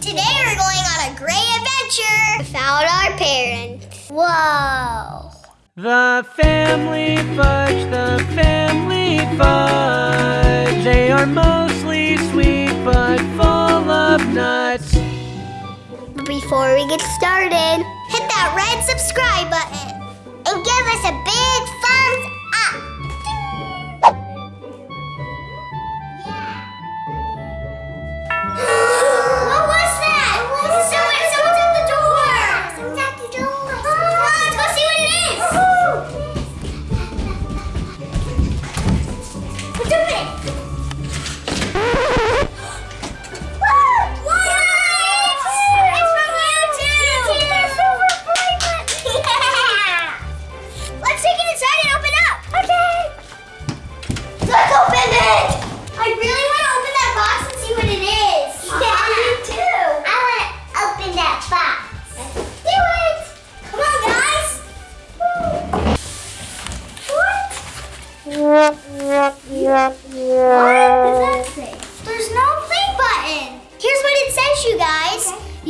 Today we're going on a great adventure without our parents. Whoa. The family fudge, the family fudge. They are mostly sweet but full of nuts. Before we get started, hit that red subscribe button and give us a big thumbs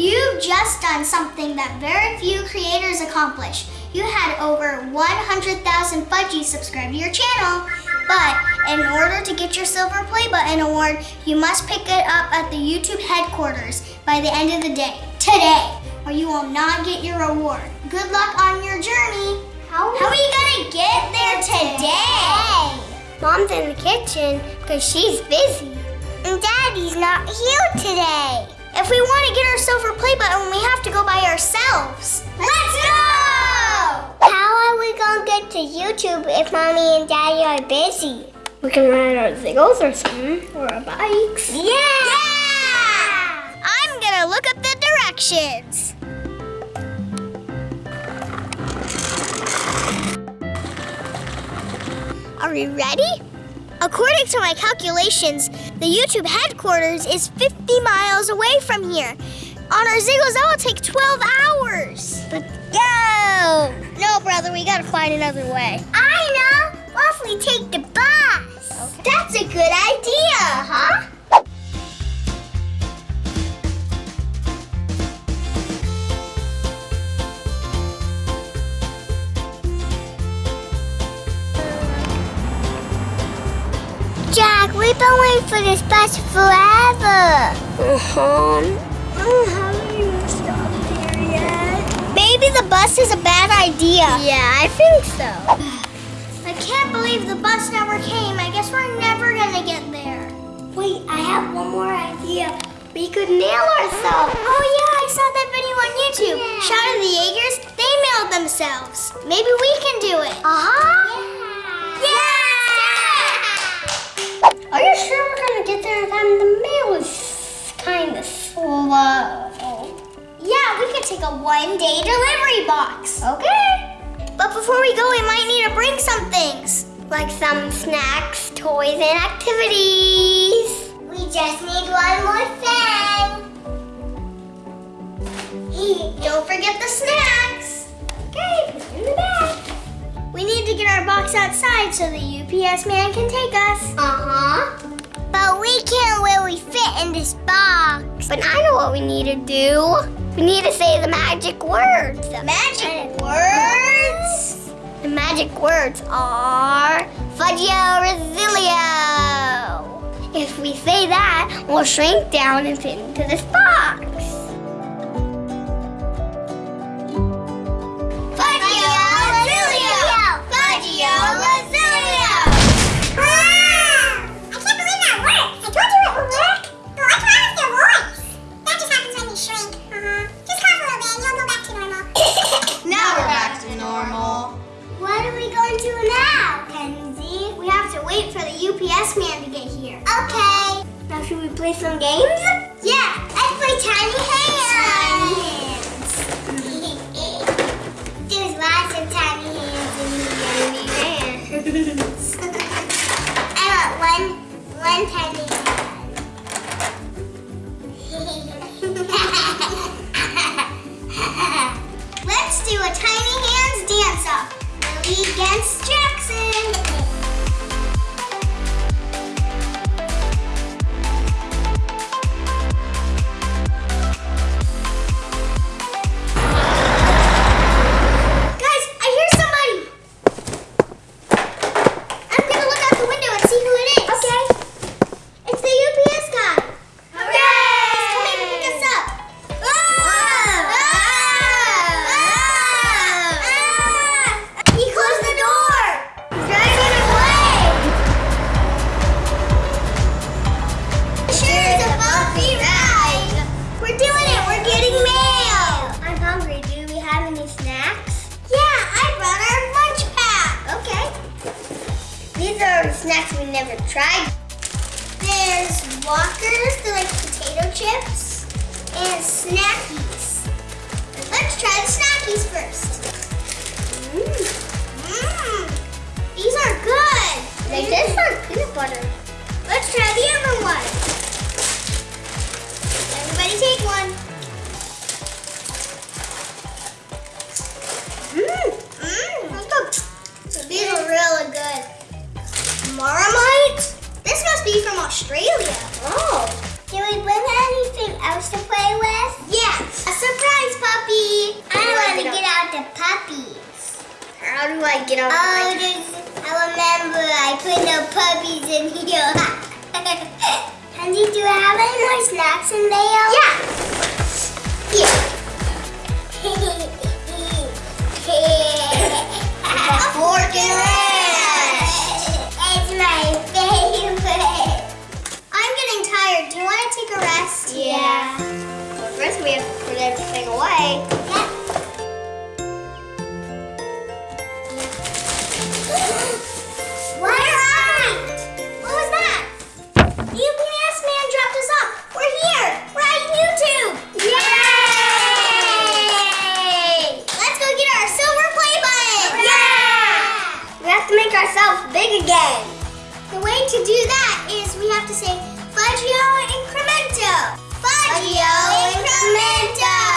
You've just done something that very few creators accomplish. You had over 100,000 Fudgies subscribe to your channel. But in order to get your Silver Play Button award, you must pick it up at the YouTube headquarters by the end of the day, today, or you will not get your award. Good luck on your journey. How, How are you gonna get there today? Mom's in the kitchen because she's busy. And Daddy's not here today. If we want to get our silver play button, we have to go by ourselves. Let's go! How are we going to get to YouTube if Mommy and Daddy are busy? We can ride our ziggles or something, or our bikes. Yeah! Yeah! I'm going to look up the directions. Are we ready? According to my calculations, the YouTube headquarters is 50 miles away from here. On our Ziggles, that will take 12 hours. But go! No, brother, we gotta find another way. I know. What if we take the bus? That's a good idea, huh? We've been waiting for this bus forever. Uh-huh. I haven't even stopped here yet. Maybe the bus is a bad idea. Yeah, I think so. I can't believe the bus never came. I guess we're never gonna get there. Wait, I have one more idea. We could nail ourselves. Oh yeah, I saw that video on YouTube. Yeah. Shout out the Jaegers, they mailed themselves. Maybe we can do it. Uh-huh. Yeah! Are you sure we're gonna get there in time? The mail is kind of slow. Yeah, we could take a one-day delivery box. Okay. But before we go, we might need to bring some things. Like some snacks, toys, and activities. We just need one more thing. Don't forget the snacks. Okay, put in the bag. We need to get our box outside so the UPS man can take us. Uh-huh. But we can't really fit in this box. But I know what we need to do. We need to say the magic words. The magic words? The magic words are Fudgio Resilio. If we say that, we'll shrink down and fit into this box. UPS man to get here. Okay. Now should we play some games? Yeah, let's play tiny hands. There's lots of tiny hands in here. hands. I want one, one tiny snacks we never tried. There's Walkers, they're like potato chips, and Snackies. Let's try the Snackies first. Mmm. These are good. They taste like peanut butter. Let's try the other one. Do I get on Oh, I remember I put the puppies in here. Andy, do I have any more snacks in there? Yeah. Here. a fork and wrench. It's my favorite. I'm getting tired. Do you want to take a rest? Yeah. Well, first we have to put everything away. Do that is we have to say Fudgio Incremento. Fudgio Incremento.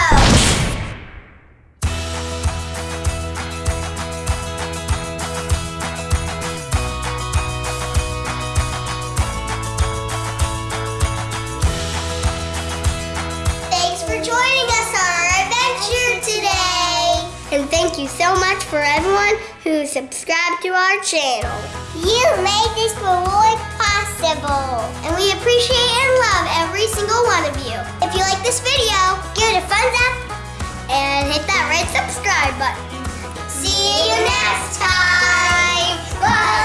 Thank you so much for everyone who subscribed to our channel. You made this reward possible. And we appreciate and love every single one of you. If you like this video, give it a thumbs up And hit that red subscribe button. See you next time.